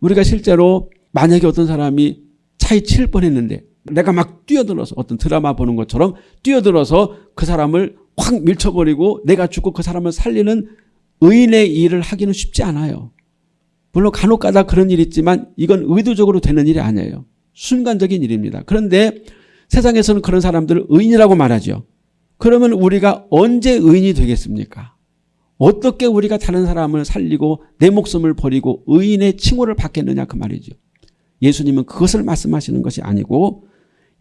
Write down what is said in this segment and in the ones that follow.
우리가 실제로 만약에 어떤 사람이 차에 칠 뻔했는데 내가 막 뛰어들어서 어떤 드라마 보는 것처럼 뛰어들어서 그 사람을 확 밀쳐버리고 내가 죽고 그 사람을 살리는 의인의 일을 하기는 쉽지 않아요. 물론 간혹 가다 그런 일이 있지만 이건 의도적으로 되는 일이 아니에요. 순간적인 일입니다. 그런데 세상에서는 그런 사람들을 의인이라고 말하죠. 그러면 우리가 언제 의인이 되겠습니까? 어떻게 우리가 다른 사람을 살리고 내 목숨을 버리고 의인의 칭호를 받겠느냐 그 말이죠. 예수님은 그것을 말씀하시는 것이 아니고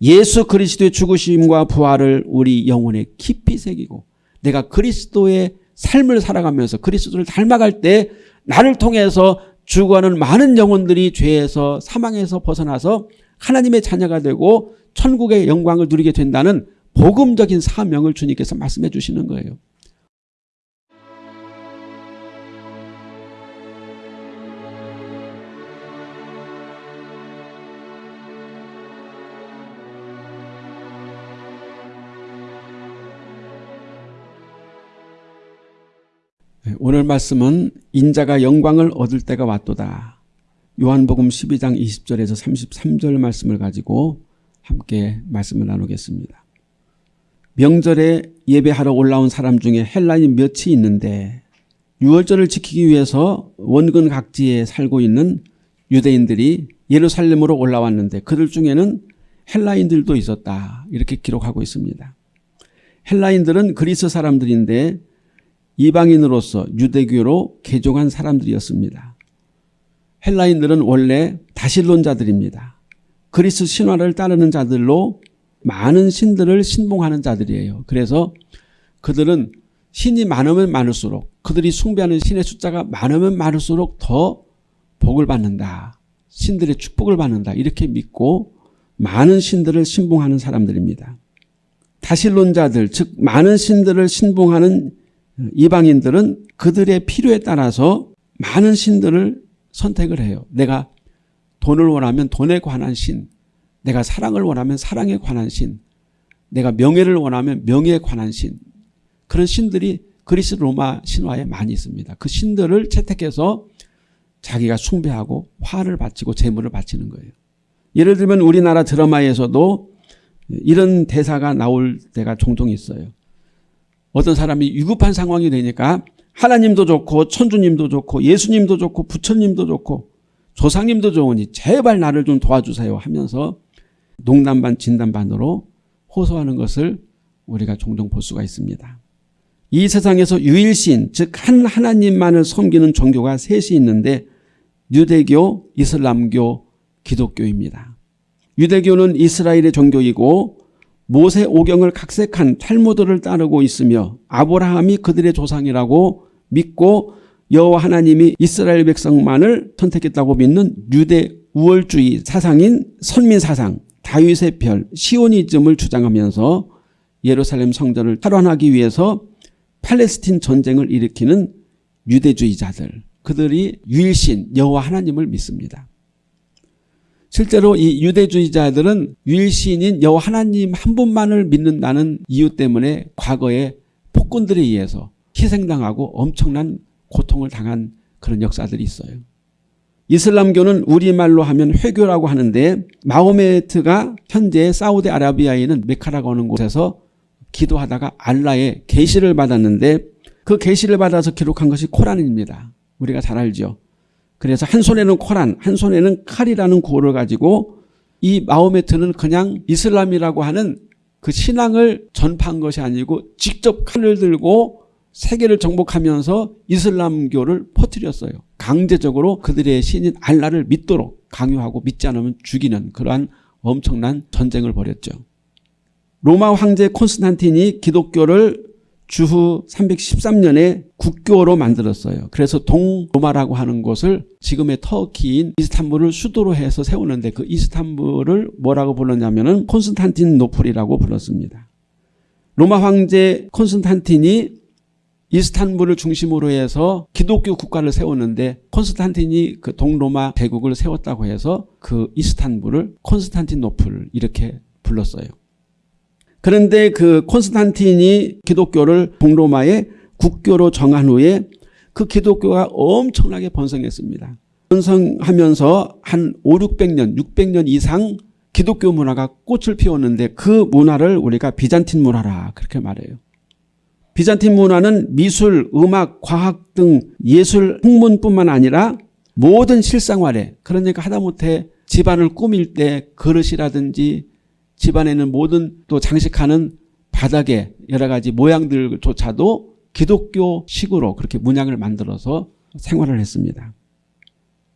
예수 그리스도의 죽으심과 부활을 우리 영혼에 깊이 새기고 내가 그리스도의 삶을 살아가면서 그리스도를 닮아갈 때 나를 통해서 죽어가는 많은 영혼들이 죄에서 사망에서 벗어나서 하나님의 자녀가 되고 천국의 영광을 누리게 된다는 복음적인 사명을 주님께서 말씀해 주시는 거예요. 오늘 말씀은 인자가 영광을 얻을 때가 왔도다. 요한복음 12장 20절에서 33절 말씀을 가지고 함께 말씀을 나누겠습니다. 명절에 예배하러 올라온 사람 중에 헬라인 몇이 있는데 유월절을 지키기 위해서 원근 각지에 살고 있는 유대인들이 예루살렘으로 올라왔는데 그들 중에는 헬라인들도 있었다. 이렇게 기록하고 있습니다. 헬라인들은 그리스 사람들인데 이방인으로서 유대교로 개종한 사람들이었습니다. 헬라인들은 원래 다실론자들입니다. 그리스 신화를 따르는 자들로 많은 신들을 신봉하는 자들이에요. 그래서 그들은 신이 많으면 많을수록 그들이 숭배하는 신의 숫자가 많으면 많을수록 더 복을 받는다. 신들의 축복을 받는다. 이렇게 믿고 많은 신들을 신봉하는 사람들입니다. 다실론자들 즉 많은 신들을 신봉하는 이방인들은 그들의 필요에 따라서 많은 신들을 선택을 해요. 내가 돈을 원하면 돈에 관한 신, 내가 사랑을 원하면 사랑에 관한 신, 내가 명예를 원하면 명예에 관한 신 그런 신들이 그리스 로마 신화에 많이 있습니다. 그 신들을 채택해서 자기가 숭배하고 화를 바치고 재물을 바치는 거예요. 예를 들면 우리나라 드라마에서도 이런 대사가 나올 때가 종종 있어요. 어떤 사람이 위급한 상황이 되니까 하나님도 좋고 천주님도 좋고 예수님도 좋고 부처님도 좋고 조상님도 좋으니 제발 나를 좀 도와주세요 하면서 농담반 진담반으로 호소하는 것을 우리가 종종 볼 수가 있습니다. 이 세상에서 유일신 즉 한 하나님만을 섬기는 종교가 셋이 있는데 유대교, 이슬람교, 기독교입니다. 유대교는 이스라엘의 종교이고 모세 오경을 각색한 탈무드를 따르고 있으며 아브라함이 그들의 조상이라고 믿고 여호와 하나님이 이스라엘 백성만을 선택했다고 믿는 유대 우월주의 사상인 선민사상 다윗의 별 시오니즘을 주장하면서 예루살렘 성전을 탈환하기 위해서 팔레스틴 전쟁을 일으키는 유대주의자들 그들이 유일신 여호와 하나님을 믿습니다. 실제로 이 유대주의자들은 유일신인 여호와 하나님 한 분만을 믿는다는 이유 때문에 과거에 폭군들에 의해서 희생당하고 엄청난 고통을 당한 그런 역사들이 있어요. 이슬람교는 우리말로 하면 회교라고 하는데 마호메트가 현재 사우디아라비아에 있는 메카라고 하는 곳에서 기도하다가 알라의 계시를 받았는데 그 계시를 받아서 기록한 것이 코란입니다. 우리가 잘 알죠. 그래서 한 손에는 코란, 한 손에는 칼이라는 구호를 가지고 이 마호메트는 그냥 이슬람이라고 하는 그 신앙을 전파한 것이 아니고 직접 칼을 들고 세계를 정복하면서 이슬람교를 퍼뜨렸어요. 강제적으로 그들의 신인 알라를 믿도록 강요하고 믿지 않으면 죽이는 그러한 엄청난 전쟁을 벌였죠. 로마 황제 콘스탄틴이 기독교를 주후 313년에 국교로 만들었어요. 그래서 동로마라고 하는 곳을 지금의 터키인 이스탄불을 수도로 해서 세우는데 그 이스탄불을 뭐라고 불렀냐면 콘스탄티노플이라고 불렀습니다. 로마 황제 콘스탄틴이 이스탄불을 중심으로 해서 기독교 국가를 세웠는데 콘스탄틴이 그 동로마 제국을 세웠다고 해서 그 이스탄불을 콘스탄티노플 이렇게 불렀어요. 그런데 그 콘스탄틴이 기독교를 동로마의 국교로 정한 후에 그 기독교가 엄청나게 번성했습니다. 번성하면서 한 5, 600년, 600년 이상 기독교 문화가 꽃을 피웠는데 그 문화를 우리가 비잔틴 문화라 그렇게 말해요. 비잔틴 문화는 미술, 음악, 과학 등 예술 학문뿐만 아니라 모든 실생활에 그러니까 하다못해 집안을 꾸밀 때 그릇이라든지 집안에는 모든 또 장식하는 바닥에 여러 가지 모양들조차도 기독교식으로 그렇게 문양을 만들어서 생활을 했습니다.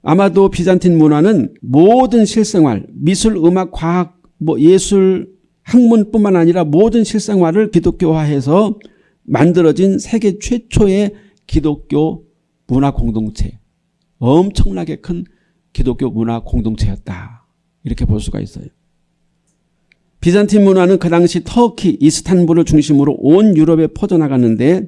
아마도 비잔틴 문화는 모든 실생활, 미술, 음악, 과학, 뭐 예술, 학문뿐만 아니라 모든 실생활을 기독교화해서 만들어진 세계 최초의 기독교 문화 공동체, 엄청나게 큰 기독교 문화 공동체였다. 이렇게 볼 수가 있어요. 비잔틴 문화는 그 당시 터키, 이스탄불을 중심으로 온 유럽에 퍼져나갔는데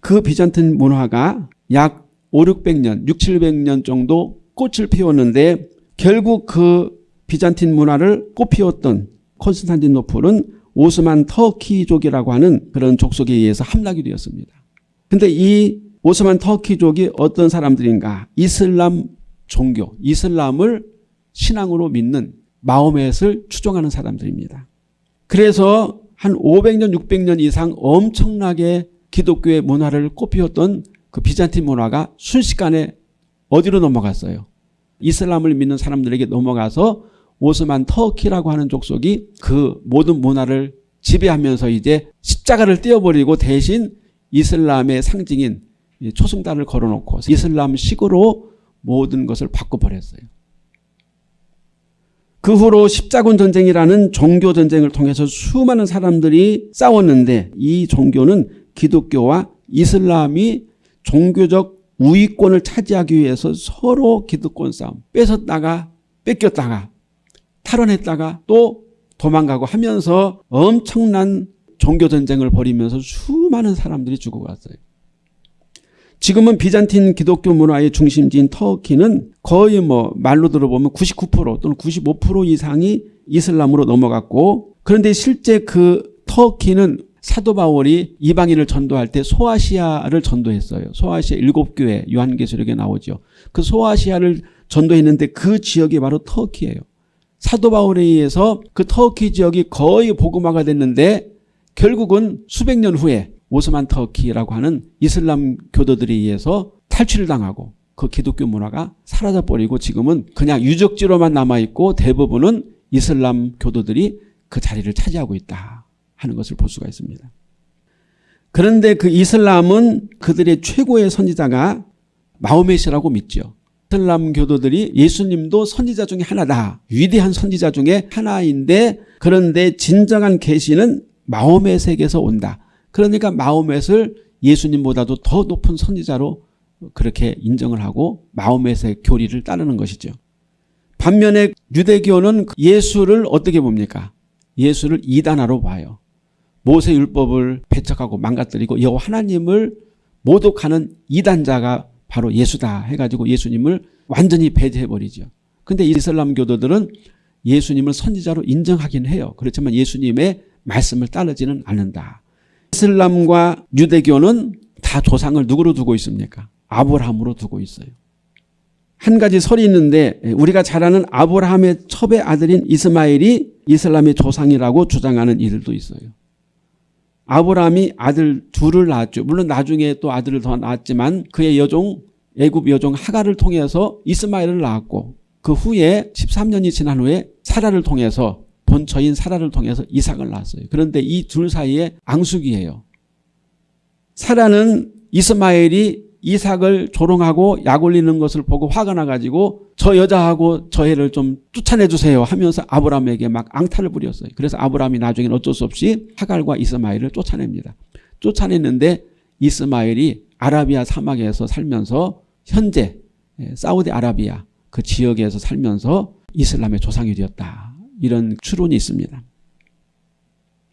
그 비잔틴 문화가 약 5, 600년, 6, 700년 정도 꽃을 피웠는데 결국 그 비잔틴 문화를 꽃피웠던 콘스탄티노플은 오스만 터키족이라고 하는 그런 족속에 의해서 함락이 되었습니다. 근데 이 오스만 터키족이 어떤 사람들인가? 이슬람 종교, 이슬람을 신앙으로 믿는 마호멧을 추종하는 사람들입니다. 그래서 한 500년, 600년 이상 엄청나게 기독교의 문화를 꽃피웠던 그 비잔틴 문화가 순식간에 어디로 넘어갔어요? 이슬람을 믿는 사람들에게 넘어가서 오스만 터키라고 하는 족속이 그 모든 문화를 지배하면서 이제 십자가를 떼어버리고 대신 이슬람의 상징인 초승달을 걸어놓고 이슬람식으로 모든 것을 바꿔버렸어요. 그 후로 십자군 전쟁이라는 종교 전쟁을 통해서 수많은 사람들이 싸웠는데 이 종교는 기독교와 이슬람이 종교적 우위권을 차지하기 위해서 서로 기득권 싸움 뺏었다가 뺏겼다가 탈원했다가 또 도망가고 하면서 엄청난 종교 전쟁을 벌이면서 수많은 사람들이 죽어갔어요. 지금은 비잔틴 기독교 문화의 중심지인 터키는 거의 뭐 말로 들어보면 99% 또는 95% 이상이 이슬람으로 넘어갔고 그런데 실제 그 터키는 사도 바울이 이방인을 전도할 때 소아시아를 전도했어요. 소아시아 일곱 교회 요한계시록에 나오죠. 그 소아시아를 전도했는데 그 지역이 바로 터키예요. 사도 바울에 의해서 그 터키 지역이 거의 복음화가 됐는데 결국은 수백 년 후에 오스만 터키라고 하는 이슬람 교도들에 의해서 탈취를 당하고 그 기독교 문화가 사라져버리고 지금은 그냥 유적지로만 남아있고 대부분은 이슬람 교도들이 그 자리를 차지하고 있다. 하는 것을 볼 수가 있습니다. 그런데 그 이슬람은 그들의 최고의 선지자가 마호메시라고 믿죠. 이슬람 교도들이 예수님도 선지자 중에 하나다. 위대한 선지자 중에 하나인데 그런데 진정한 계시는 마호메에게서 온다. 그러니까 마호멧을 예수님보다도 더 높은 선지자로 그렇게 인정을 하고 마호멧의 교리를 따르는 것이죠. 반면에 유대교는 예수를 어떻게 봅니까? 예수를 이단화로 봐요. 모세 율법을 배척하고 망가뜨리고 여호와 하나님을 모독하는 이단자가 바로 예수다 해가지고 예수님을 완전히 배제해버리죠. 근데 이슬람 교도들은 예수님을 선지자로 인정하긴 해요. 그렇지만 예수님의 말씀을 따르지는 않는다. 이슬람과 유대교는 다 조상을 누구로 두고 있습니까? 아브라함으로 두고 있어요. 한 가지 설이 있는데 우리가 잘 아는 아브라함의 첩의 아들인 이스마엘이 이슬람의 조상이라고 주장하는 이들도 있어요. 아브라함이 아들 둘을 낳았죠. 물론 나중에 또 아들을 더 낳았지만 그의 여종 애굽 여종 하가를 통해서 이스마엘을 낳았고 그 후에 13년이 지난 후에 사라를 통해서 본처인 사라를 통해서 이삭을 낳았어요. 그런데 이 둘 사이에 앙숙이에요. 사라는 이스마엘이 이삭을 조롱하고 약 올리는 것을 보고 화가 나가지고 저 여자하고 저 애를 좀 쫓아내 주세요 하면서 아브라함에게 막 앙탈을 부렸어요. 그래서 아브라함이 나중에 어쩔 수 없이 하갈과 이스마엘을 쫓아냅니다. 쫓아냈는데 이스마엘이 아라비아 사막에서 살면서 현재 예, 사우디 아라비아 그 지역에서 살면서 이슬람의 조상이 되었다. 이런 추론이 있습니다.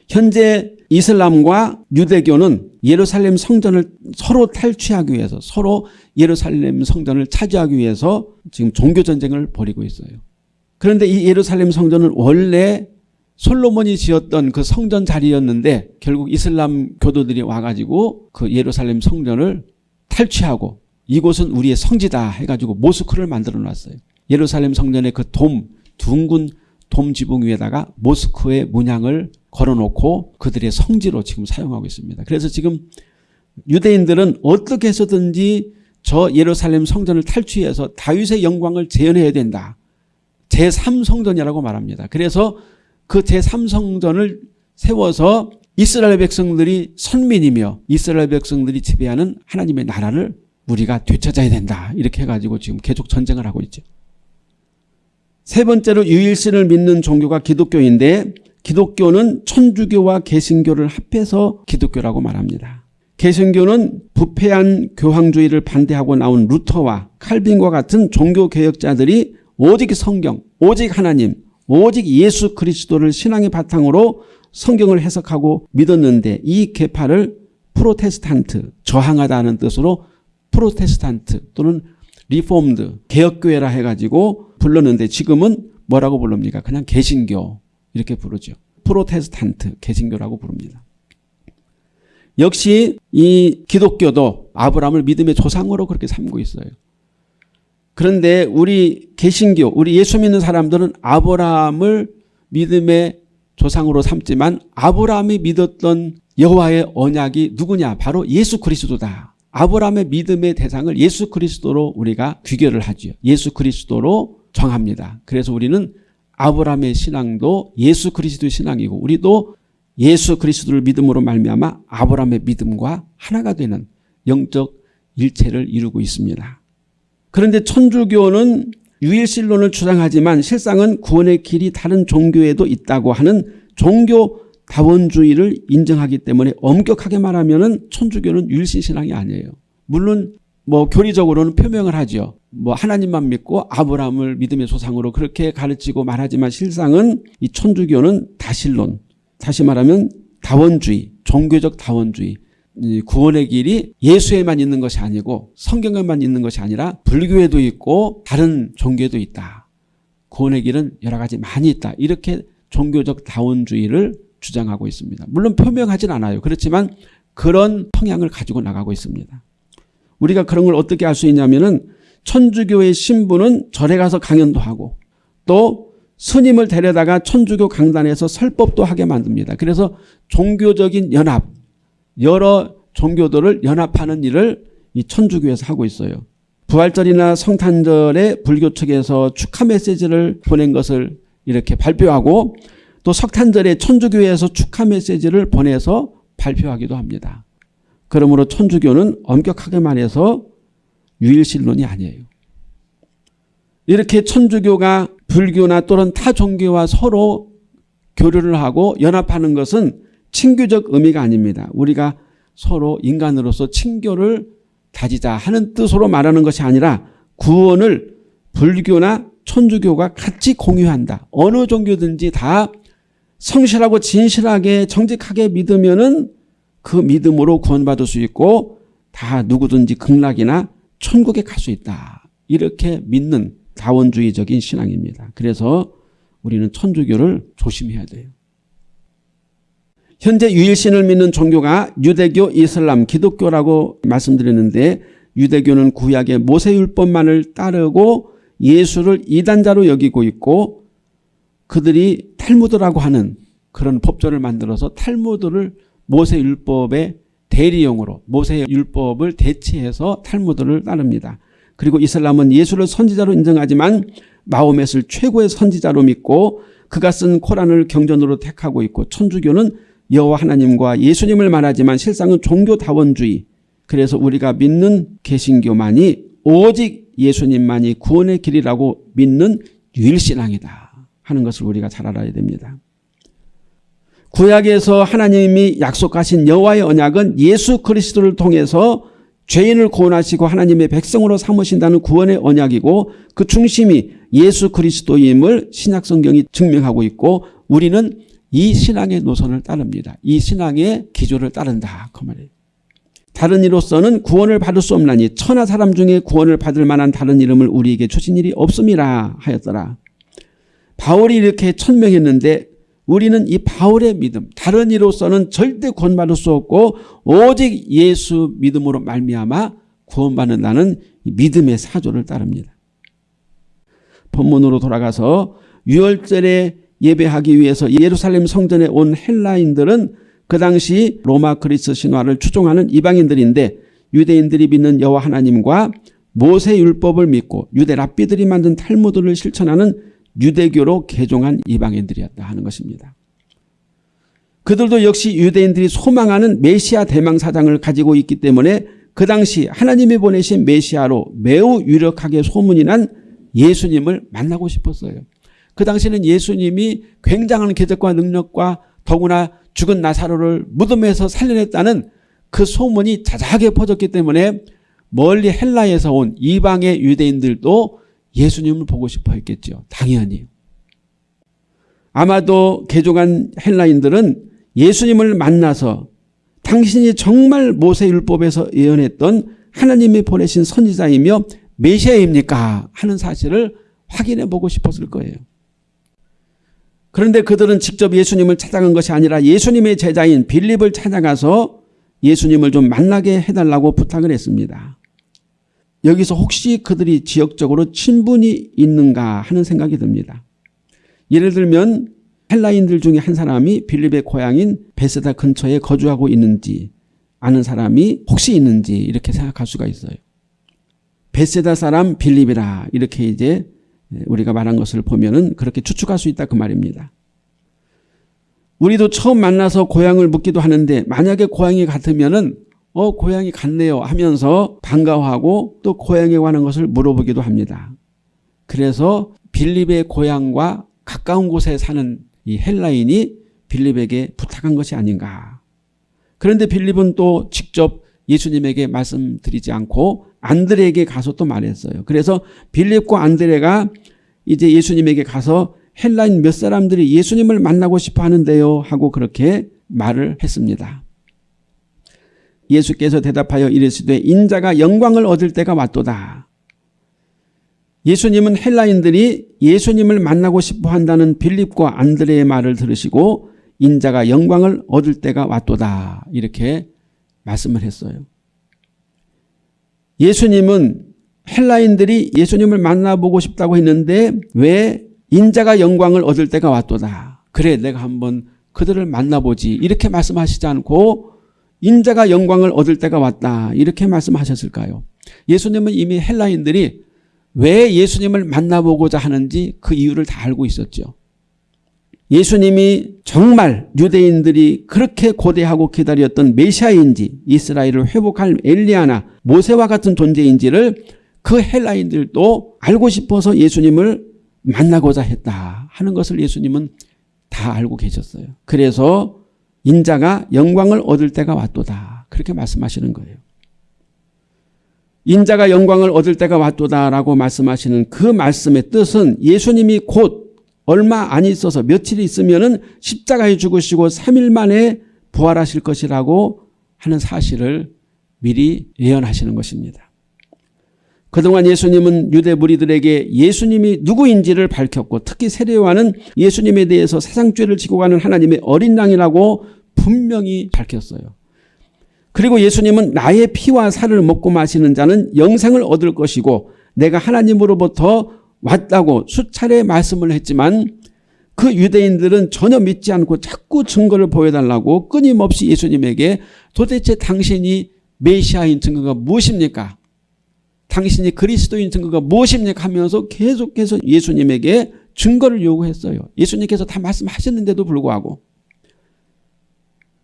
현재 이슬람과 유대교는 예루살렘 성전을 서로 탈취하기 위해서 서로 예루살렘 성전을 차지하기 위해서 지금 종교전쟁을 벌이고 있어요. 그런데 이 예루살렘 성전은 원래 솔로몬이 지었던 그 성전 자리였는데 결국 이슬람 교도들이 와가지고 그 예루살렘 성전을 탈취하고 이곳은 우리의 성지다 해가지고 모스크를 만들어 놨어요. 예루살렘 성전의 그 돔, 둥근 돔 지붕 위에다가 모스크의 문양을 걸어놓고 그들의 성지로 지금 사용하고 있습니다. 그래서 지금 유대인들은 어떻게 해서든지 저 예루살렘 성전을 탈취해서 다윗의 영광을 재현해야 된다. 제3성전이라고 말합니다. 그래서 그 제3성전을 세워서 이스라엘 백성들이 선민이며 이스라엘 백성들이 지배하는 하나님의 나라를 우리가 되찾아야 된다. 이렇게 해가지고 지금 계속 전쟁을 하고 있죠. 세 번째로 유일신을 믿는 종교가 기독교인데 기독교는 천주교와 개신교를 합해서 기독교라고 말합니다. 개신교는 부패한 교황주의를 반대하고 나온 루터와 칼빈과 같은 종교개혁자들이 오직 성경, 오직 하나님, 오직 예수 그리스도를 신앙의 바탕으로 성경을 해석하고 믿었는데 이 계파를 프로테스탄트, 저항하다는 뜻으로 프로테스탄트 또는 Reformed, 개혁교회라 해가지고 불렀는데 지금은 뭐라고 부릅니까? 그냥 개신교 이렇게 부르죠. 프로테스탄트, 개신교라고 부릅니다. 역시 이 기독교도 아브라함을 믿음의 조상으로 그렇게 삼고 있어요. 그런데 우리 개신교, 우리 예수 믿는 사람들은 아브라함을 믿음의 조상으로 삼지만 아브라함이 믿었던 여호와의 언약이 누구냐? 바로 예수 그리스도다. 아브라함의 믿음의 대상을 예수 그리스도로 우리가 귀결을 하죠. 예수 그리스도로 정합니다. 그래서 우리는 아브라함의 신앙도 예수 그리스도의 신앙이고 우리도 예수 그리스도를 믿음으로 말미암아 아브라함의 믿음과 하나가 되는 영적 일체를 이루고 있습니다. 그런데 천주교는 유일신론을 주장하지만 실상은 구원의 길이 다른 종교에도 있다고 하는 종교 다원주의를 인정하기 때문에 엄격하게 말하면 천주교는 유일신 신앙이 아니에요. 물론 뭐 교리적으로는 표명을 하죠. 뭐 하나님만 믿고 아브라함을 믿음의 조상으로 그렇게 가르치고 말하지만 실상은 이 천주교는 다신론 다시 말하면 다원주의 종교적 다원주의 구원의 길이 예수에만 있는 것이 아니고 성경에만 있는 것이 아니라 불교에도 있고 다른 종교에도 있다. 구원의 길은 여러 가지 많이 있다. 이렇게 종교적 다원주의를 주장하고 있습니다. 물론 표명하진 않아요. 그렇지만 그런 성향을 가지고 나가고 있습니다. 우리가 그런 걸 어떻게 알 수 있냐면은 천주교의 신부는 절에 가서 강연도 하고 또 스님을 데려다가 천주교 강단에서 설법도 하게 만듭니다. 그래서 종교적인 연합, 여러 종교들을 연합하는 일을 이 천주교에서 하고 있어요. 부활절이나 성탄절에 불교 측에서 축하 메시지를 보낸 것을 이렇게 발표하고 또 석탄절에 천주교에서 축하 메시지를 보내서 발표하기도 합니다. 그러므로 천주교는 엄격하게 말해서 유일신론이 아니에요. 이렇게 천주교가 불교나 또는 타 종교와 서로 교류를 하고 연합하는 것은 친교적 의미가 아닙니다. 우리가 서로 인간으로서 친교를 다지자 하는 뜻으로 말하는 것이 아니라 구원을 불교나 천주교가 같이 공유한다. 어느 종교든지 다 성실하고 진실하게 정직하게 믿으면 은 그 믿음으로 구원받을 수 있고 다 누구든지 극락이나 천국에 갈 수 있다. 이렇게 믿는 자원주의적인 신앙입니다. 그래서 우리는 천주교를 조심해야 돼요. 현재 유일신을 믿는 종교가 유대교, 이슬람, 기독교라고 말씀드렸는데 유대교는 구약의 모세율법만을 따르고 예수를 이단자로 여기고 있고 그들이 탈무드라고 하는 그런 법조를 만들어서 탈무드를 모세 율법의 대리용으로 모세 율법을 대체해서 탈무드를 따릅니다. 그리고 이슬람은 예수를 선지자로 인정하지만 마호멧을 최고의 선지자로 믿고 그가 쓴 코란을 경전으로 택하고 있고 천주교는 여호와 하나님과 예수님을 말하지만 실상은 종교다원주의 그래서 우리가 믿는 개신교만이 오직 예수님만이 구원의 길이라고 믿는 유일신앙이다 하는 것을 우리가 잘 알아야 됩니다. 구약에서 하나님이 약속하신 여호와의 언약은 예수 그리스도를 통해서 죄인을 구원하시고 하나님의 백성으로 삼으신다는 구원의 언약이고 그 중심이 예수 그리스도임을 신약성경이 증명하고 있고 우리는 이 신앙의 노선을 따릅니다. 이 신앙의 기조를 따른다. 그 말이에요. 다른 이로서는 구원을 받을 수 없나니 천하 사람 중에 구원을 받을 만한 다른 이름을 우리에게 주신 일이 없음이라 하였더라. 바울이 이렇게 천명했는데 우리는 이 바울의 믿음 다른 이로서는 절대 구원받을 수 없고 오직 예수 믿음으로 말미암아 구원받는다는 믿음의 사조를 따릅니다. 본문으로 돌아가서 유월절에 예배하기 위해서 예루살렘 성전에 온 헬라인들은 그 당시 로마 그리스 신화를 추종하는 이방인들인데 유대인들이 믿는 여호와 하나님과 모세 율법을 믿고 유대 랍비들이 만든 탈무드를 실천하는 유대교로 개종한 이방인들이었다 하는 것입니다. 그들도 역시 유대인들이 소망하는 메시아 대망사장을 가지고 있기 때문에 그 당시 하나님이 보내신 메시아로 매우 유력하게 소문이 난 예수님을 만나고 싶었어요. 그 당시는 예수님이 굉장한 기적과 능력과 더구나 죽은 나사로를 무덤에서 살려냈다는 그 소문이 자자하게 퍼졌기 때문에 멀리 헬라에서 온 이방의 유대인들도 예수님을 보고 싶어 했겠죠. 당연히. 아마도 개종한 헬라인들은 예수님을 만나서 당신이 정말 모세율법에서 예언했던 하나님이 보내신 선지자이며 메시아입니까? 하는 사실을 확인해 보고 싶었을 거예요. 그런데 그들은 직접 예수님을 찾아간 것이 아니라 예수님의 제자인 빌립을 찾아가서 예수님을 좀 만나게 해달라고 부탁을 했습니다. 여기서 혹시 그들이 지역적으로 친분이 있는가 하는 생각이 듭니다. 예를 들면 헬라인들 중에 한 사람이 빌립의 고향인 베세다 근처에 거주하고 있는지 아는 사람이 혹시 있는지 이렇게 생각할 수가 있어요. 베세다 사람 빌립이라 이렇게 이제 우리가 말한 것을 보면 은 그렇게 추측할 수 있다 그 말입니다. 우리도 처음 만나서 고향을 묻기도 하는데 만약에 고향이 같으면 은 어 고향이 같네요 하면서 반가워하고 또 고향에 관한 것을 물어보기도 합니다. 그래서 빌립의 고향과 가까운 곳에 사는 이 헬라인이 빌립에게 부탁한 것이 아닌가. 그런데 빌립은 또 직접 예수님에게 말씀드리지 않고 안드레에게 가서 또 말했어요. 그래서 빌립과 안드레가 이제 예수님에게 가서 헬라인 몇 사람들이 예수님을 만나고 싶어 하는데요 하고 그렇게 말을 했습니다. 예수께서 대답하여 이르시되 인자가 영광을 얻을 때가 왔도다. 예수님은 헬라인들이 예수님을 만나고 싶어 한다는 빌립과 안드레의 말을 들으시고 인자가 영광을 얻을 때가 왔도다. 이렇게 말씀을 했어요. 예수님은 헬라인들이 예수님을 만나보고 싶다고 했는데 왜 인자가 영광을 얻을 때가 왔도다. 그래 내가 한번 그들을 만나보지 이렇게 말씀하시지 않고 인자가 영광을 얻을 때가 왔다 이렇게 말씀하셨을까요? 예수님은 이미 헬라인들이 왜 예수님을 만나보고자 하는지 그 이유를 다 알고 있었죠. 예수님이 정말 유대인들이 그렇게 고대하고 기다렸던 메시아인지 이스라엘을 회복할 엘리아나 모세와 같은 존재인지를 그 헬라인들도 알고 싶어서 예수님을 만나고자 했다 하는 것을 예수님은 다 알고 계셨어요. 그래서 인자가 영광을 얻을 때가 왔도다 그렇게 말씀하시는 거예요. 인자가 영광을 얻을 때가 왔도다라고 말씀하시는 그 말씀의 뜻은 예수님이 곧 얼마 안 있어서 며칠 있으면은 십자가에 죽으시고 3일 만에 부활하실 것이라고 하는 사실을 미리 예언하시는 것입니다. 그동안 예수님은 유대 무리들에게 예수님이 누구인지를 밝혔고 특히 세례와는 예수님에 대해서 세상죄를 지고 가는 하나님의 어린 양이라고 분명히 밝혔어요. 그리고 예수님은 나의 피와 살을 먹고 마시는 자는 영생을 얻을 것이고 내가 하나님으로부터 왔다고 수차례 말씀을 했지만 그 유대인들은 전혀 믿지 않고 자꾸 증거를 보여달라고 끊임없이 예수님에게 도대체 당신이 메시아인 증거가 무엇입니까? 당신이 그리스도인 증거가 무엇입니까? 하면서 계속해서 예수님에게 증거를 요구했어요. 예수님께서 다 말씀하셨는데도 불구하고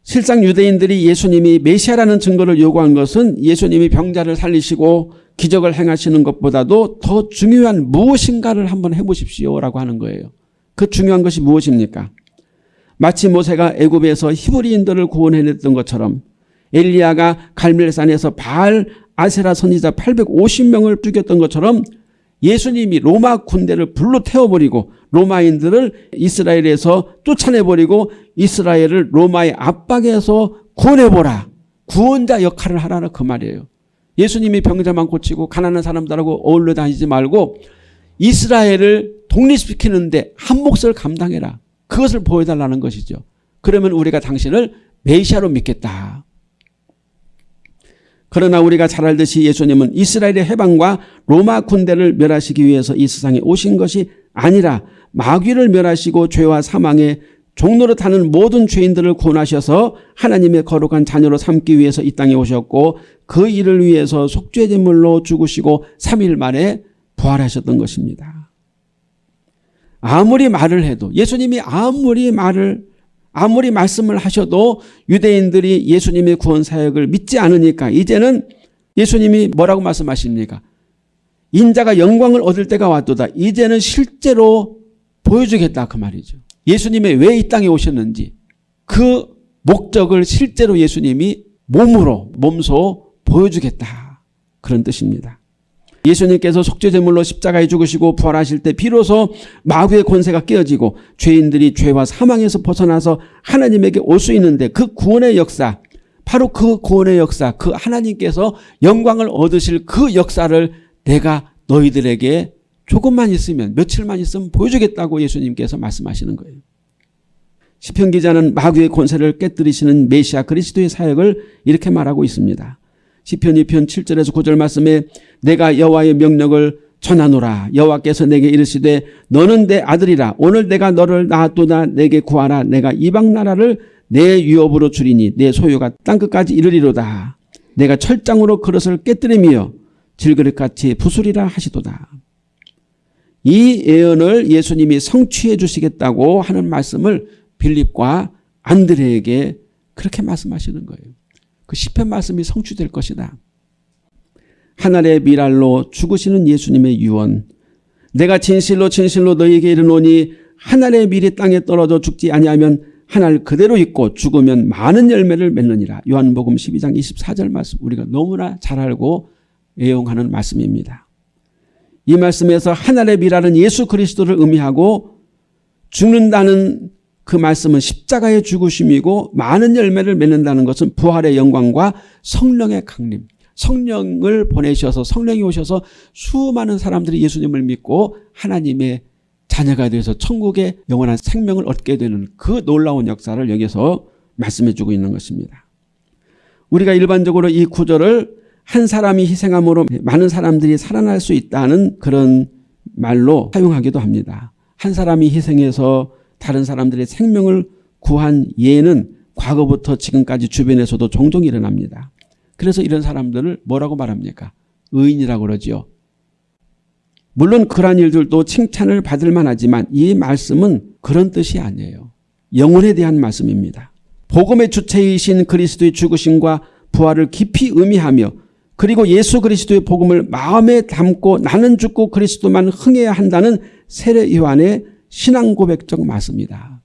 실상 유대인들이 예수님이 메시아라는 증거를 요구한 것은 예수님이 병자를 살리시고 기적을 행하시는 것보다도 더 중요한 무엇인가를 한번 해보십시오라고 하는 거예요. 그 중요한 것이 무엇입니까? 마치 모세가 애굽에서 히브리인들을 구원해냈던 것처럼 엘리야가 갈멜산에서 바알 아세라 선지자 850명을 죽였던 것처럼 예수님이 로마 군대를 불로 태워버리고 로마인들을 이스라엘에서 쫓아내버리고 이스라엘을 로마의 압박에서 구원해보라. 구원자 역할을 하라는 그 말이에요. 예수님이 병자만 고치고 가난한 사람들하고 어울려 다니지 말고 이스라엘을 독립시키는데 한 몫을 감당해라. 그것을 보여달라는 것이죠. 그러면 우리가 당신을 메시아로 믿겠다. 그러나 우리가 잘 알듯이 예수님은 이스라엘의 해방과 로마 군대를 멸하시기 위해서 이 세상에 오신 것이 아니라 마귀를 멸하시고 죄와 사망의 종로로 타는 모든 죄인들을 구원하셔서 하나님의 거룩한 자녀로 삼기 위해서 이 땅에 오셨고 그 일을 위해서 속죄제물로 죽으시고 3일 만에 부활하셨던 것입니다. 아무리 말을 해도 예수님이 아무리 말을 아무리 말씀을 하셔도 유대인들이 예수님의 구원 사역을 믿지 않으니까 이제는 예수님이 뭐라고 말씀하십니까? 인자가 영광을 얻을 때가 왔도다. 이제는 실제로 보여주겠다 그 말이죠. 예수님이 왜이 땅에 오셨는지 그 목적을 실제로 예수님이 몸으로 몸소 보여주겠다 그런 뜻입니다. 예수님께서 속죄제물로 십자가에 죽으시고 부활하실 때 비로소 마귀의 권세가 깨어지고 죄인들이 죄와 사망에서 벗어나서 하나님에게 올 수 있는데 그 구원의 역사 바로 그 구원의 역사 그 하나님께서 영광을 얻으실 그 역사를 내가 너희들에게 조금만 있으면 며칠만 있으면 보여주겠다고 예수님께서 말씀하시는 거예요. 시편 기자는 마귀의 권세를 깨뜨리시는 메시아 그리스도의 사역을 이렇게 말하고 있습니다. 시편 2편 7절에서 9절 말씀에 내가 여호와의 명령을 전하노라. 여호와께서 내게 이르시되 너는 내 아들이라. 오늘 내가 너를 낳았도다. 내게 구하라. 내가 이방 나라를 내 유업으로 주리니 내 소유가 땅끝까지 이르리로다. 내가 철장으로 그릇을 깨뜨리며 질그릇같이 부수리라 하시도다. 이 예언을 예수님이 성취해 주시겠다고 하는 말씀을 빌립과 안드레에게 그렇게 말씀하시는 거예요. 그 시편 말씀이 성취될 것이다. 하늘의 미랄로 죽으시는 예수님의 유언 내가 진실로 진실로 너희에게 이르노니 하늘의 밀이 땅에 떨어져 죽지 아니하면 하늘 그대로 있고 죽으면 많은 열매를 맺느니라. 요한복음 12장 24절 말씀 우리가 너무나 잘 알고 애용하는 말씀입니다. 이 말씀에서 하늘의 미랄은 예수 그리스도를 의미하고 죽는다는 그 말씀은 십자가의 죽으심이고 많은 열매를 맺는다는 것은 부활의 영광과 성령의 강림 성령을 보내셔서 성령이 오셔서 수많은 사람들이 예수님을 믿고 하나님의 자녀가 되어서 천국의 영원한 생명을 얻게 되는 그 놀라운 역사를 여기서 말씀해 주고 있는 것입니다. 우리가 일반적으로 이 구절을 한 사람이 희생함으로 많은 사람들이 살아날 수 있다는 그런 말로 사용하기도 합니다. 한 사람이 희생해서 다른 사람들의 생명을 구한 예는 과거부터 지금까지 주변에서도 종종 일어납니다. 그래서 이런 사람들을 뭐라고 말합니까? 의인이라고 그러지요. 물론 그러한 일들도 칭찬을 받을 만하지만 이 말씀은 그런 뜻이 아니에요. 영혼에 대한 말씀입니다. 복음의 주체이신 그리스도의 죽으심과 부활을 깊이 의미하며 그리고 예수 그리스도의 복음을 마음에 담고 나는 죽고 그리스도만 흥해야 한다는 세례 요한의 신앙 고백적 말씀입니다.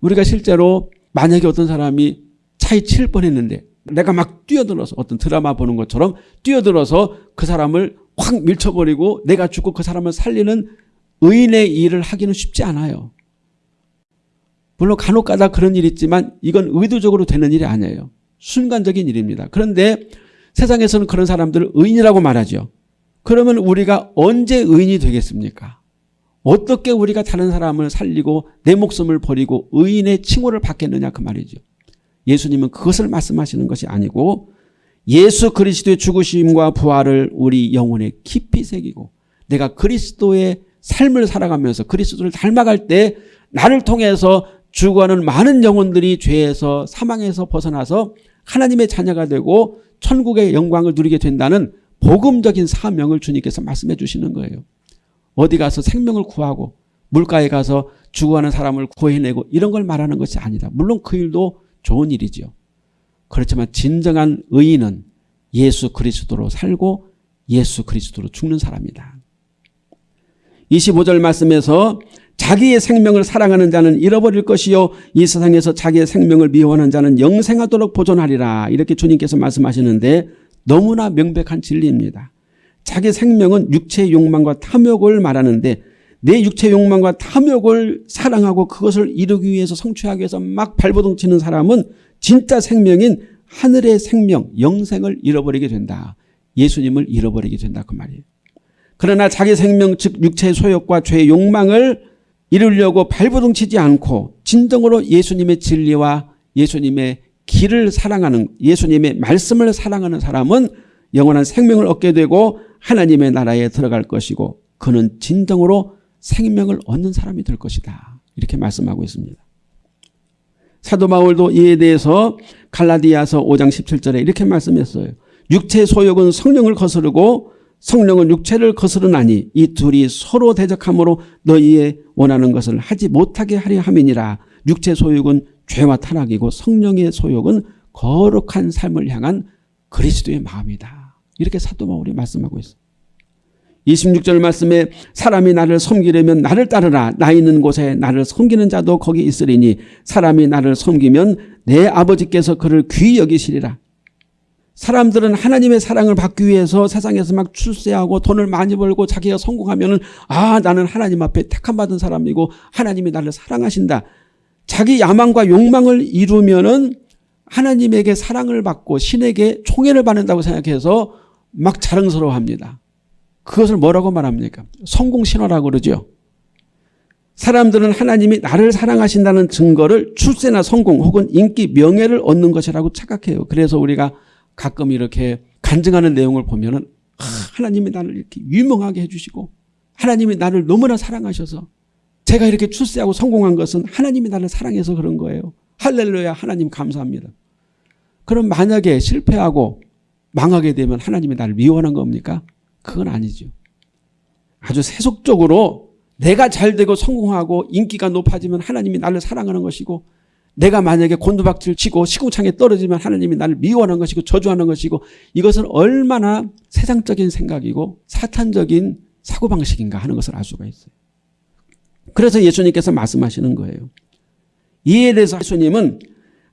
우리가 실제로 만약에 어떤 사람이 차에 칠 뻔했는데 내가 막 뛰어들어서 어떤 드라마 보는 것처럼 뛰어들어서 그 사람을 확 밀쳐버리고 내가 죽고 그 사람을 살리는 의인의 일을 하기는 쉽지 않아요. 물론 간혹 가다 그런 일이 있지만 이건 의도적으로 되는 일이 아니에요. 순간적인 일입니다. 그런데 세상에서는 그런 사람들을 의인이라고 말하죠. 그러면 우리가 언제 의인이 되겠습니까? 어떻게 우리가 다른 사람을 살리고 내 목숨을 버리고 의인의 칭호를 받겠느냐 그 말이죠. 예수님은 그것을 말씀하시는 것이 아니고 예수 그리스도의 죽으심과 부활을 우리 영혼에 깊이 새기고 내가 그리스도의 삶을 살아가면서 그리스도를 닮아갈 때 나를 통해서 죽어가는 많은 영혼들이 죄에서 사망에서 벗어나서 하나님의 자녀가 되고 천국의 영광을 누리게 된다는 복음적인 사명을 주님께서 말씀해 주시는 거예요. 어디 가서 생명을 구하고 물가에 가서 죽어가는 사람을 구해내고 이런 걸 말하는 것이 아니다. 물론 그 일도 좋은 일이죠. 그렇지만 진정한 의인은 예수 그리스도로 살고 예수 그리스도로 죽는 사람이다. 25절 말씀에서 자기의 생명을 사랑하는 자는 잃어버릴 것이요 이 세상에서 자기의 생명을 미워하는 자는 영생하도록 보존하리라 이렇게 주님께서 말씀하시는데 너무나 명백한 진리입니다. 자기 생명은 육체의 욕망과 탐욕을 말하는데 내 육체 욕망과 탐욕을 사랑하고 그것을 이루기 위해서 성취하기 위해서 막 발버둥 치는 사람은 진짜 생명인 하늘의 생명, 영생을 잃어버리게 된다. 예수님을 잃어버리게 된다 그 말이에요. 그러나 자기 생명 즉 육체의 소욕과 죄의 욕망을 이루려고 발버둥 치지 않고 진정으로 예수님의 진리와 예수님의 길을 사랑하는 예수님의 말씀을 사랑하는 사람은 영원한 생명을 얻게 되고 하나님의 나라에 들어갈 것이고 그는 진정으로 생명을 얻는 사람이 될 것이다. 이렇게 말씀하고 있습니다. 사도 바울도 이에 대해서 갈라디아서 5장 17절에 이렇게 말씀했어요. 육체 소욕은 성령을 거스르고 성령은 육체를 거스르나니 이 둘이 서로 대적함으로 너희의 원하는 것을 하지 못하게 하려 함이니라. 육체 소욕은 죄와 타락이고 성령의 소욕은 거룩한 삶을 향한 그리스도의 마음이다. 이렇게 사도 바울이 말씀하고 있어요. 26절 말씀에 사람이 나를 섬기려면 나를 따르라 나 있는 곳에 나를 섬기는 자도 거기 있으리니 사람이 나를 섬기면 내 아버지께서 그를 귀히 여기시리라. 사람들은 하나님의 사랑을 받기 위해서 세상에서 막 출세하고 돈을 많이 벌고 자기가 성공하면 아 나는 하나님 앞에 택함받은 사람이고 하나님이 나를 사랑하신다. 자기 야망과 욕망을 이루면 은 하나님에게 사랑을 받고 신에게 총애를 받는다고 생각해서 막 자랑스러워합니다. 그것을 뭐라고 말합니까? 성공신화라고 그러죠. 사람들은 하나님이 나를 사랑하신다는 증거를 출세나 성공 혹은 인기 명예를 얻는 것이라고 착각해요. 그래서 우리가 가끔 이렇게 간증하는 내용을 보면 은 아, 하나님이 나를 이렇게 유명하게 해주시고 하나님이 나를 너무나 사랑하셔서 제가 이렇게 출세하고 성공한 것은 하나님이 나를 사랑해서 그런 거예요. 할렐루야 하나님 감사합니다. 그럼 만약에 실패하고 망하게 되면 하나님이 나를 미워하는 겁니까? 그건 아니죠. 아주 세속적으로 내가 잘 되고 성공하고 인기가 높아지면 하나님이 나를 사랑하는 것이고 내가 만약에 곤두박질 치고 시궁창에 떨어지면 하나님이 나를 미워하는 것이고 저주하는 것이고 이것은 얼마나 세상적인 생각이고 사탄적인 사고방식인가 하는 것을 알 수가 있어요. 그래서 예수님께서 말씀하시는 거예요. 이에 대해서 예수님은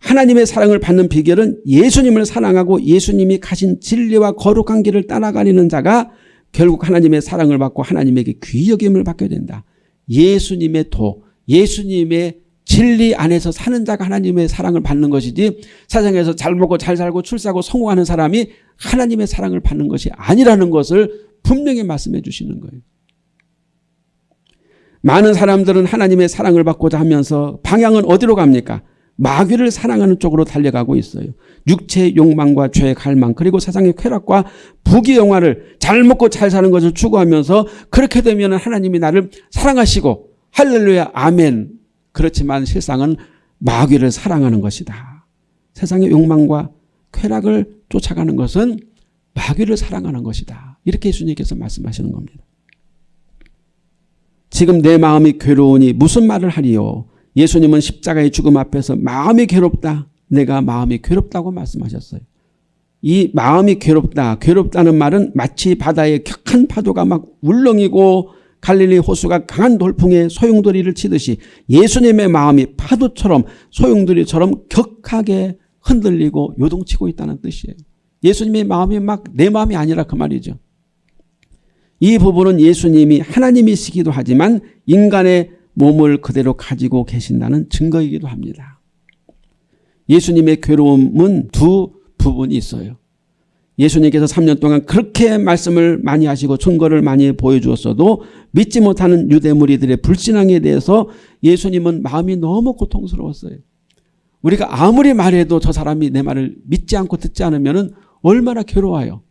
하나님의 사랑을 받는 비결은 예수님을 사랑하고 예수님이 가신 진리와 거룩한 길을 따라가는 자가 결국 하나님의 사랑을 받고 하나님에게 귀여김을 받게 된다. 예수님의 도, 예수님의 진리 안에서 사는 자가 하나님의 사랑을 받는 것이지 세상에서 잘 먹고 잘 살고 출세하고 성공하는 사람이 하나님의 사랑을 받는 것이 아니라는 것을 분명히 말씀해 주시는 거예요. 많은 사람들은 하나님의 사랑을 받고자 하면서 방향은 어디로 갑니까? 마귀를 사랑하는 쪽으로 달려가고 있어요. 육체의 욕망과 죄의 갈망 그리고 세상의 쾌락과 부귀 영화를 잘 먹고 잘 사는 것을 추구하면서 그렇게 되면 하나님이 나를 사랑하시고 할렐루야 아멘 그렇지만 실상은 마귀를 사랑하는 것이다. 세상의 욕망과 쾌락을 쫓아가는 것은 마귀를 사랑하는 것이다. 이렇게 예수님께서 말씀하시는 겁니다. 지금 내 마음이 괴로우니 무슨 말을 하리요. 예수님은 십자가의 죽음 앞에서 마음이 괴롭다. 내가 마음이 괴롭다고 말씀하셨어요. 이 마음이 괴롭다. 괴롭다는 말은 마치 바다에 격한 파도가 막 울렁이고 갈릴리 호수가 강한 돌풍에 소용돌이를 치듯이 예수님의 마음이 파도처럼 소용돌이처럼 격하게 흔들리고 요동치고 있다는 뜻이에요. 예수님의 마음이 막 내 마음이 아니라 그 말이죠. 이 부분은 예수님이 하나님이시기도 하지만 인간의 몸을 그대로 가지고 계신다는 증거이기도 합니다. 예수님의 괴로움은 두 부분이 있어요. 예수님께서 3년 동안 그렇게 말씀을 많이 하시고 증거를 많이 보여주었어도 믿지 못하는 유대 무리들의 불신앙에 대해서 예수님은 마음이 너무 고통스러웠어요. 우리가 아무리 말해도 저 사람이 내 말을 믿지 않고 듣지 않으면 얼마나 괴로워요.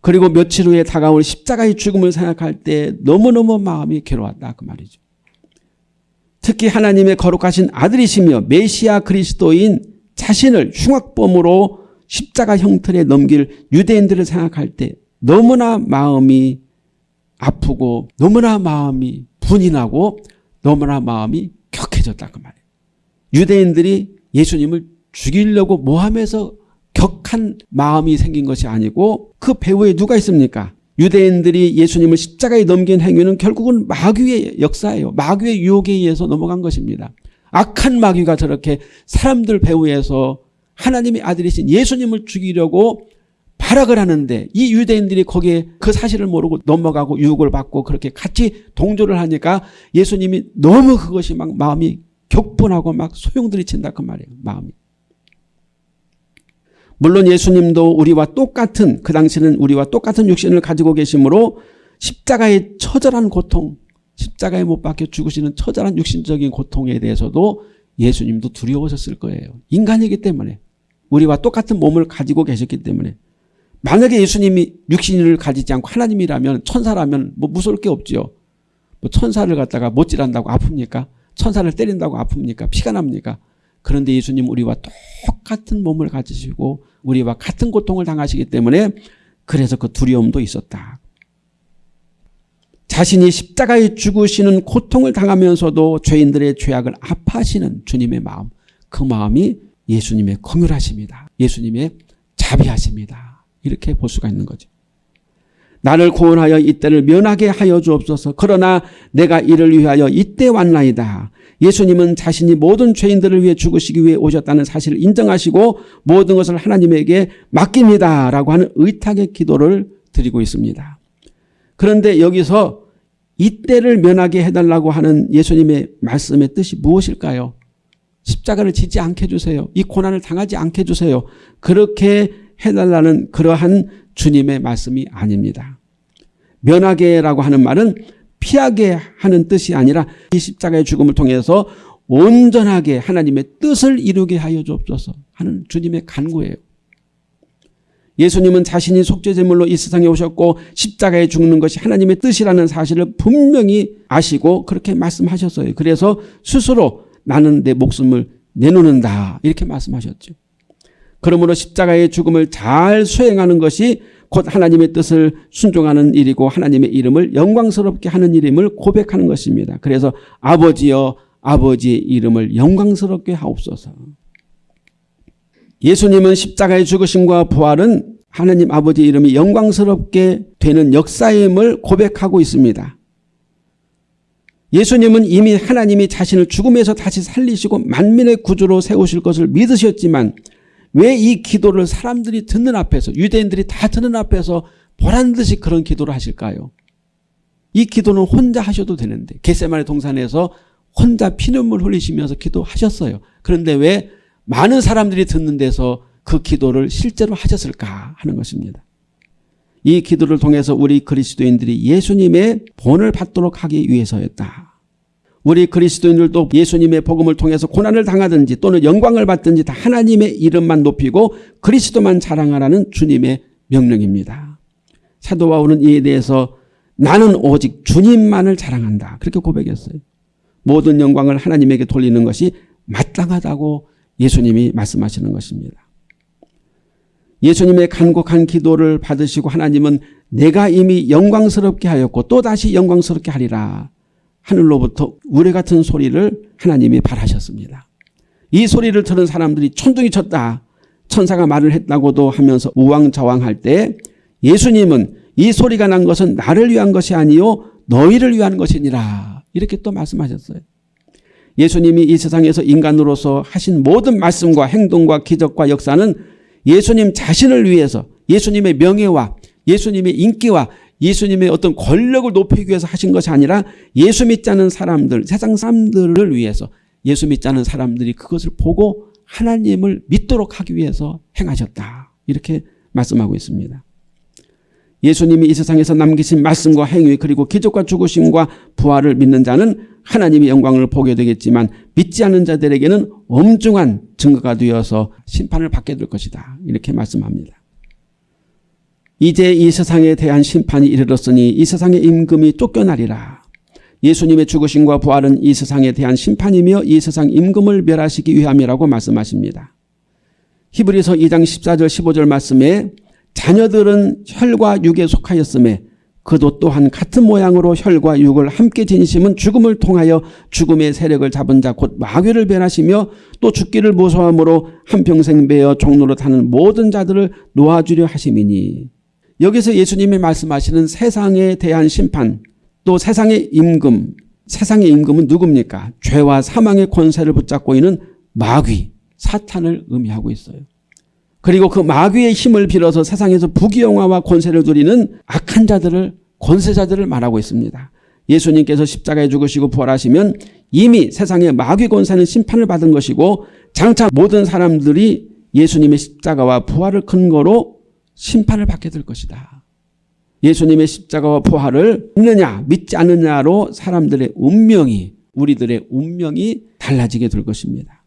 그리고 며칠 후에 다가올 십자가의 죽음을 생각할 때 너무너무 마음이 괴로웠다 그 말이죠. 특히 하나님의 거룩하신 아들이시며 메시아 그리스도인 자신을 흉악범으로 십자가 형틀에 넘길 유대인들을 생각할 때 너무나 마음이 아프고 너무나 마음이 분이 나고 너무나 마음이 격해졌다 그 말이에요. 유대인들이 예수님을 죽이려고 모함해서 격한 마음이 생긴 것이 아니고 그 배후에 누가 있습니까? 유대인들이 예수님을 십자가에 넘긴 행위는 결국은 마귀의 역사예요. 마귀의 유혹에 의해서 넘어간 것입니다. 악한 마귀가 저렇게 사람들 배후에서 하나님의 아들이신 예수님을 죽이려고 발악을 하는데 이 유대인들이 거기에 그 사실을 모르고 넘어가고 유혹을 받고 그렇게 같이 동조를 하니까 예수님이 너무 그것이 막 마음이 격분하고 막 소용들이 친다 그 말이에요. 마음이. 물론 예수님도 우리와 똑같은 그 당시는 우리와 똑같은 육신을 가지고 계시므로 십자가의 처절한 고통 십자가에 못 박혀 죽으시는 처절한 육신적인 고통에 대해서도 예수님도 두려우셨을 거예요. 인간이기 때문에 우리와 똑같은 몸을 가지고 계셨기 때문에 만약에 예수님이 육신을 가지지 않고 하나님이라면 천사라면 뭐 무서울 게 없죠. 뭐 천사를 갖다가 못질한다고 아픕니까? 천사를 때린다고 아픕니까? 피가 납니까? 그런데 예수님 우리와 똑같은 몸을 가지시고 우리와 같은 고통을 당하시기 때문에 그래서 그 두려움도 있었다. 자신이 십자가에 죽으시는 고통을 당하면서도 죄인들의 죄악을 아파하시는 주님의 마음 그 마음이 예수님의 긍휼하십니다. 예수님의 자비하십니다. 이렇게 볼 수가 있는 거죠. 나를 구원하여 이때를 면하게 하여 주옵소서. 그러나 내가 이를 위하여 이때 왔나이다. 예수님은 자신이 모든 죄인들을 위해 죽으시기 위해 오셨다는 사실을 인정하시고 모든 것을 하나님에게 맡깁니다. 라고 하는 의탁의 기도를 드리고 있습니다. 그런데 여기서 이때를 면하게 해달라고 하는 예수님의 말씀의 뜻이 무엇일까요? 십자가를 지지 않게 해주세요. 이 고난을 당하지 않게 해주세요. 그렇게 해달라는 그러한 주님의 말씀이 아닙니다. 면하게라고 하는 말은 피하게 하는 뜻이 아니라 이 십자가의 죽음을 통해서 온전하게 하나님의 뜻을 이루게 하여 주옵소서 하는 주님의 간구예요. 예수님은 자신이 속죄제물로 이 세상에 오셨고 십자가에 죽는 것이 하나님의 뜻이라는 사실을 분명히 아시고 그렇게 말씀하셨어요. 그래서 스스로 나는 내 목숨을 내놓는다 이렇게 말씀하셨죠. 그러므로 십자가의 죽음을 잘 수행하는 것이 곧 하나님의 뜻을 순종하는 일이고 하나님의 이름을 영광스럽게 하는 일임을 고백하는 것입니다. 그래서 아버지여 아버지의 이름을 영광스럽게 하옵소서. 예수님은 십자가의 죽으심과 부활은 하나님 아버지 이름이 영광스럽게 되는 역사임을 고백하고 있습니다. 예수님은 이미 하나님이 자신을 죽음에서 다시 살리시고 만민의 구주로 세우실 것을 믿으셨지만 왜 이 기도를 사람들이 듣는 앞에서 유대인들이 다 듣는 앞에서 보란 듯이 그런 기도를 하실까요? 이 기도는 혼자 하셔도 되는데 겟세마네 동산에서 혼자 피눈물 흘리시면서 기도하셨어요. 그런데 왜 많은 사람들이 듣는 데서 그 기도를 실제로 하셨을까 하는 것입니다. 이 기도를 통해서 우리 그리스도인들이 예수님의 본을 받도록 하기 위해서였다. 우리 그리스도인들도 예수님의 복음을 통해서 고난을 당하든지 또는 영광을 받든지 다 하나님의 이름만 높이고 그리스도만 자랑하라는 주님의 명령입니다. 사도 바울은 이에 대해서 나는 오직 주님만을 자랑한다. 그렇게 고백했어요. 모든 영광을 하나님에게 돌리는 것이 마땅하다고 예수님이 말씀하시는 것입니다. 예수님의 간곡한 기도를 받으시고 하나님은 내가 이미 영광스럽게 하였고 또다시 영광스럽게 하리라. 하늘로부터 우레 같은 소리를 하나님이 바라셨습니다. 이 소리를 들은 사람들이 천둥이 쳤다. 천사가 말을 했다고도 하면서 우왕좌왕할 때 예수님은 이 소리가 난 것은 나를 위한 것이 아니요 너희를 위한 것이니라. 이렇게 또 말씀하셨어요. 예수님이 이 세상에서 인간으로서 하신 모든 말씀과 행동과 기적과 역사는 예수님 자신을 위해서 예수님의 명예와 예수님의 인기와 예수님의 어떤 권력을 높이기 위해서 하신 것이 아니라 예수 믿지 않은 사람들 세상 사람들을 위해서 예수 믿지 않은 사람들이 그것을 보고 하나님을 믿도록 하기 위해서 행하셨다. 이렇게 말씀하고 있습니다. 예수님이 이 세상에서 남기신 말씀과 행위 그리고 기적과 죽으심과 부활을 믿는 자는 하나님의 영광을 보게 되겠지만 믿지 않는 자들에게는 엄중한 증거가 되어서 심판을 받게 될 것이다. 이렇게 말씀합니다. 이제 이 세상에 대한 심판이 이르렀으니 이 세상의 임금이 쫓겨나리라. 예수님의 죽으심과 부활은 이 세상에 대한 심판이며 이 세상 임금을 멸하시기 위함이라고 말씀하십니다. 히브리서 2장 14절 15절 말씀에 자녀들은 혈과 육에 속하였음에 그도 또한 같은 모양으로 혈과 육을 함께 지니심은 죽음을 통하여 죽음의 세력을 잡은 자 곧 마귀를 변하시며 또 죽기를 무서함으로 한평생 배어 종로로 타는 모든 자들을 놓아주려 하심이니 여기서 예수님이 말씀하시는 세상에 대한 심판 또 세상의 임금 세상의 임금은 누굽니까? 죄와 사망의 권세를 붙잡고 있는 마귀 사탄을 의미하고 있어요. 그리고 그 마귀의 힘을 빌어서 세상에서 부귀영화와 권세를 누리는 악한 자들을 권세자들을 말하고 있습니다. 예수님께서 십자가에 죽으시고 부활하시면 이미 세상의 마귀 권세는 심판을 받은 것이고 장차 모든 사람들이 예수님의 십자가와 부활을 근거로 심판을 받게 될 것이다. 예수님의 십자가와 부활을 믿느냐 믿지 않느냐로 사람들의 운명이 우리들의 운명이 달라지게 될 것입니다.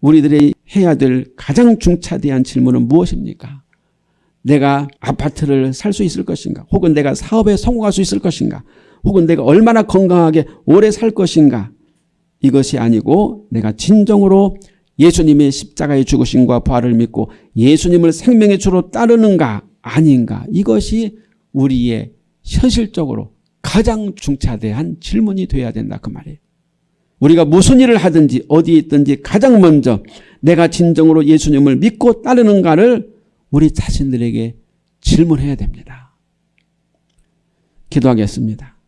우리들의 해야 될 가장 중차대한 질문은 무엇입니까? 내가 아파트를 살 수 있을 것인가? 혹은 내가 사업에 성공할 수 있을 것인가? 혹은 내가 얼마나 건강하게 오래 살 것인가? 이것이 아니고 내가 진정으로 예수님의 십자가의 죽으심과 부활을 믿고 예수님을 생명의 주로 따르는가 아닌가 이것이 우리의 현실적으로 가장 중차대한 질문이 돼야 된다 그 말이에요. 우리가 무슨 일을 하든지 어디에 있든지 가장 먼저 내가 진정으로 예수님을 믿고 따르는가를 우리 자신들에게 질문해야 됩니다. 기도하겠습니다.